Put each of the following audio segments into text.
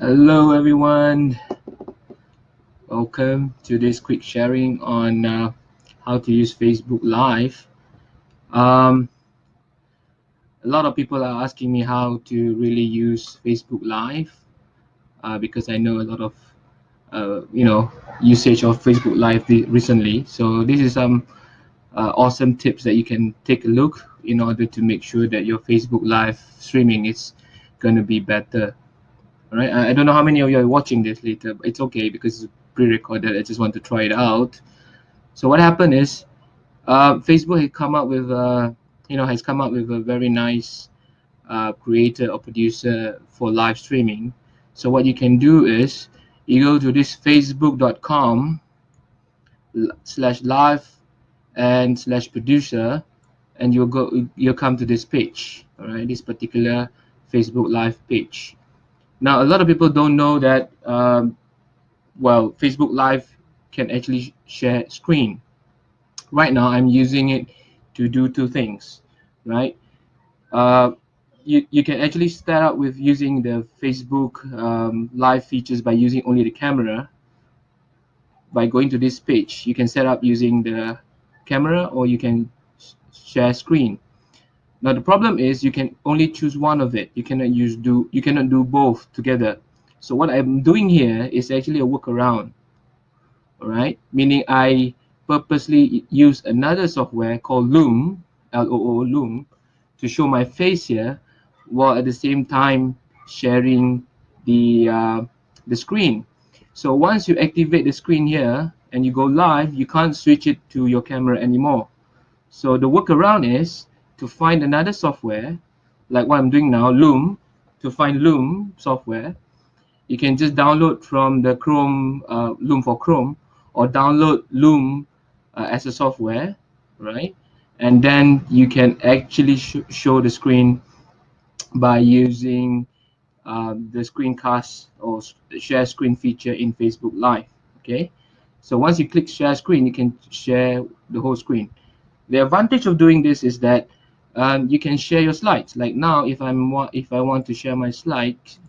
Hello everyone. Welcome to this quick sharing on uh, how to use Facebook Live. Um, a lot of people are asking me how to really use Facebook Live uh, because I know a lot of uh, you know usage of Facebook Live recently. So this is some uh, awesome tips that you can take a look in order to make sure that your Facebook Live streaming is going to be better. All right. I, don't know how many of you are watching this later, but it's okay because it's pre-recorded. I just want to try it out. So what happened is, uh, Facebook had come up with, uh, you know, has come up with a very nice uh, creator or producer for live streaming. So what you can do is, you go to this facebook.com slash live and slash producer, and you'll go, you'll come to this page. All right, this particular Facebook Live page. Now, a lot of people don't know that, um, well, Facebook Live can actually share screen. Right now, I'm using it to do two things, right? Uh, you, you can actually start out with using the Facebook um, Live features by using only the camera. By going to this page, you can set up using the camera or you can share screen. Now the problem is you can only choose one of it. You cannot use do you cannot do both together. So what I'm doing here is actually a workaround. All right, meaning I purposely use another software called Loom, L-O-O Loom, to show my face here, while at the same time sharing the uh, the screen. So once you activate the screen here and you go live, you can't switch it to your camera anymore. So the workaround is to find another software, like what I'm doing now, Loom, to find Loom software, you can just download from the Chrome, uh, Loom for Chrome, or download Loom uh, as a software, right? And then you can actually sh show the screen by using uh, the screencast or share screen feature in Facebook Live, okay? So once you click share screen, you can share the whole screen. The advantage of doing this is that um, you can share your slides. Like now, if I'm if I want to share my slides,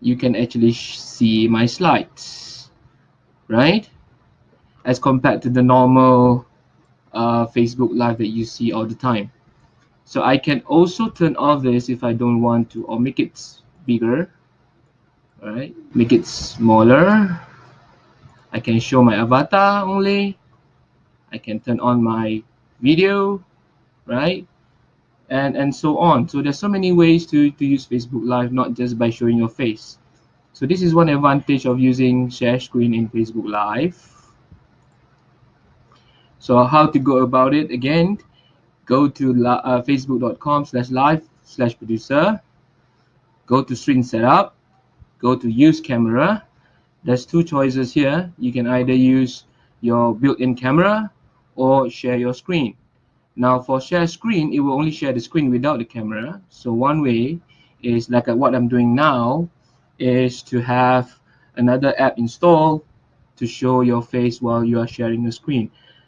you can actually see my slides, right? As compared to the normal uh, Facebook Live that you see all the time. So I can also turn off this if I don't want to, or make it bigger. Right, make it smaller. I can show my avatar only. I can turn on my video, right? And and so on. So there's so many ways to, to use Facebook Live, not just by showing your face. So this is one advantage of using share screen in Facebook Live. So how to go about it? Again, go to uh, facebook.com slash live slash producer. Go to screen setup. Go to use camera. There's two choices here. You can either use your built-in camera or share your screen. Now for share screen, it will only share the screen without the camera. So one way is like what I'm doing now is to have another app installed to show your face while you are sharing the screen.